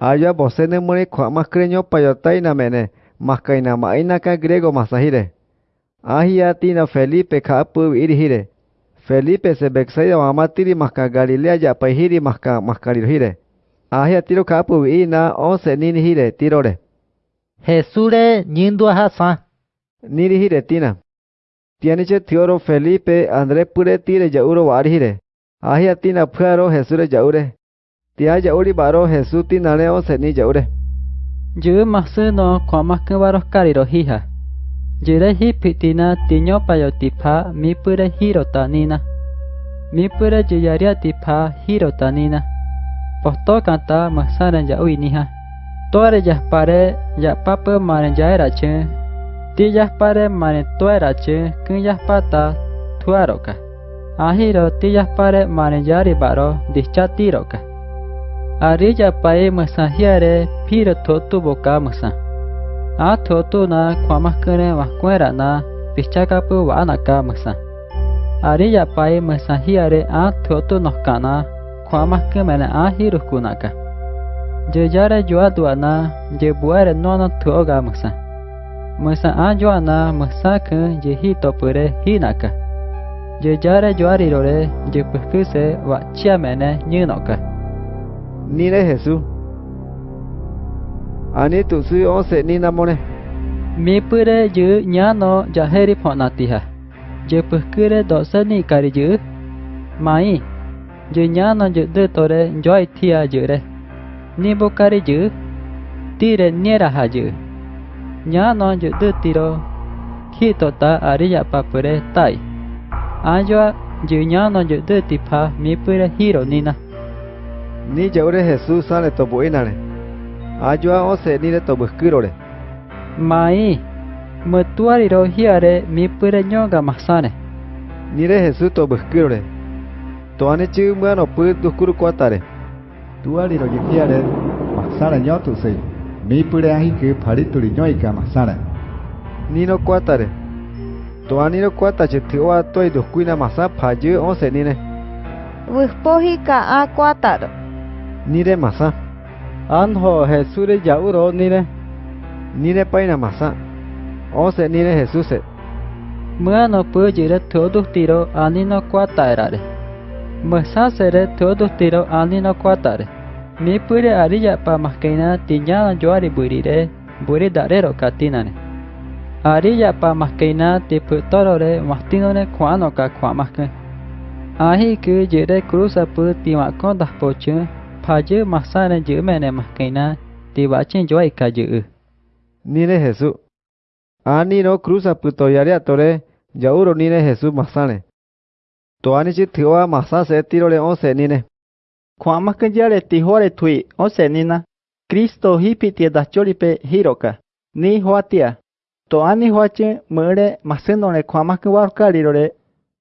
Aya bosene mone kwa makreño payotaina mene, makaina maina ka griego masahire. Ahia tina Felipe ka apu irihire. Felipe se beksaida mamatiri maka Galilea ya paihiri maka makarihire. Ahia tiro ka apu ina onse nini hire tirore. Jesure nyindua hasa. Niri hire tina. Tianiche tioro Felipe Andre pure tire jauro warihire. Ahia tina phuaro Jesure jaure. Tia jauri baro Jesu tinane onse ni jaure. Jư masu no kwa maku baro kariro hiha. Jire hi pitina tinyo payo tipa, mi pure hiro tanina. Mi pure juyaria tipa hiro tanina. Posto kanta masana jaui niha. Toare jaspare japapa maren jaera che. Ti jaspare maren toera che kun jaspata tuaroka. Ahiro ti jaspare maren jari baro Arilla pae masajiare pira totu boca masa. A totu na kwamakere vascuera na pichakapu wanaka masa. Arilla pae masajiare a totu noskana kwamakemene a hirukunaka. Yeyare yoaduana yebuere nono tuoga masa. Masa a yoana masaka yehito pure hinaka. Yeyare yoarirore yepukuse wachiamene nyinoka. ni de Jesús. Ani tu si once ni namone. Mi pure yu ya no jaheri ponatiha. Je pukure dosa ni kari yu. Mai. Yu ya no yu de tore joy tia yu re. Ni bukari yu. Tire niera ha yu. Ya no yu de tiro. Kito ta ariya papure tai. Ayo yu ya no yu de tipa mi pure hiro nina. ni yaure Jesús sale tobo inare Ayua ose ni le tobuskirore. Mai, metua riro hiare mi pureñoga masane. Ni re Jesús tobuskirore. Toane chimba no pud duskuru kuatare. Tuari rohiare masane ño tu se. Mi pure ahi ke parituri ñoi ka masane. Ni no kuatare. Toani no kuata chitioa toi duskuina masapa je ose ni ne. Wispohi ka a kuataro. Nire masa. Anho Jesure yauro nire. Nire paina masa. ose nire Jesuse. mua Muano pujire todo tiro anino kwataerare. Masa sere todo tiro anino kuatare Mi pure arilla pa maskeina tiñana yoari burire buri darero katinane. arilla pa maskeina tipu torore mastinone kuano ka kuamaske Ahi ku jire cruza pu tima kondah poche phaje masana jữ mene maskena tiba chen joai ka jữ. Nire Jesús. Ani no cruza puto yaria tore jauro nire Jesús masane. To ani chi thiwa masa se tirole onse nine. Kwa makanjare tihore tui ose nina. Kristo hipi tia dacholipe hiroka. Ni huatia. To ani huache mure masenone kwa makanwar karirore.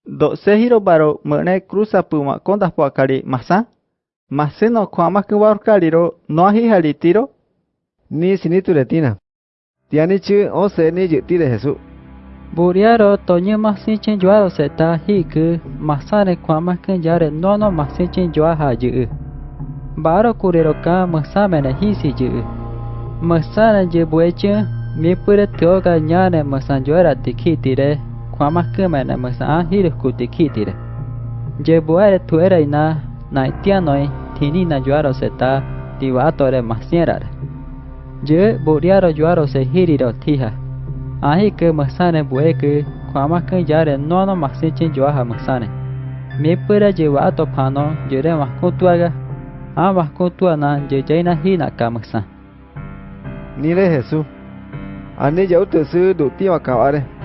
Do se hiro baro mure cruza puma konda puakari masa. Maseno kwa makanwar kariro no ahi halitiro. Ni sinitu retina. Tiani chi onse ni jiti de Jesús. Buriaro toño masin chen joaro seta hiku masane kwa makan jare nono joa ha jữ. Baro kurero ka masamene hisi jữ. Masane je bueche mi pure tioga nyane masan joara tikitire kwa makan mene masan hiru kutikitire. Je Nói, tuere ina na itianoi tini na joaro seta tiwatore masierare. Je buriaro joaro se hiriro tiha. ahi ke masane bue ke kwama ke jare nono masin chen jwa ha masane me pura je wa to phano jere ma ko tuaga a ah, ma ko tuana je jaina hi na ka masa Nire Jesús. Ani jau te su du tiwa kaware.